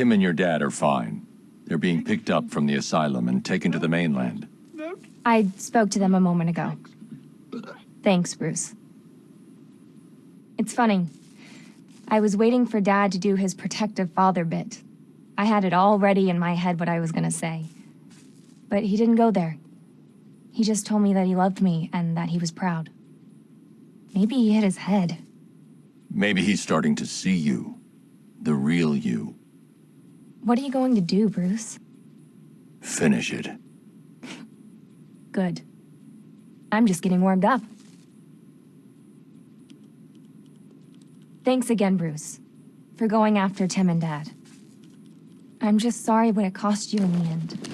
Tim and your dad are fine. They're being picked up from the asylum and taken to the mainland. I spoke to them a moment ago. Thanks, Bruce. It's funny. I was waiting for Dad to do his protective father bit. I had it all ready in my head what I was gonna say. But he didn't go there. He just told me that he loved me and that he was proud. Maybe he hit his head. Maybe he's starting to see you. The real you. What are you going to do, Bruce? Finish it. Good. I'm just getting warmed up. Thanks again, Bruce, for going after Tim and Dad. I'm just sorry what it cost you in the end.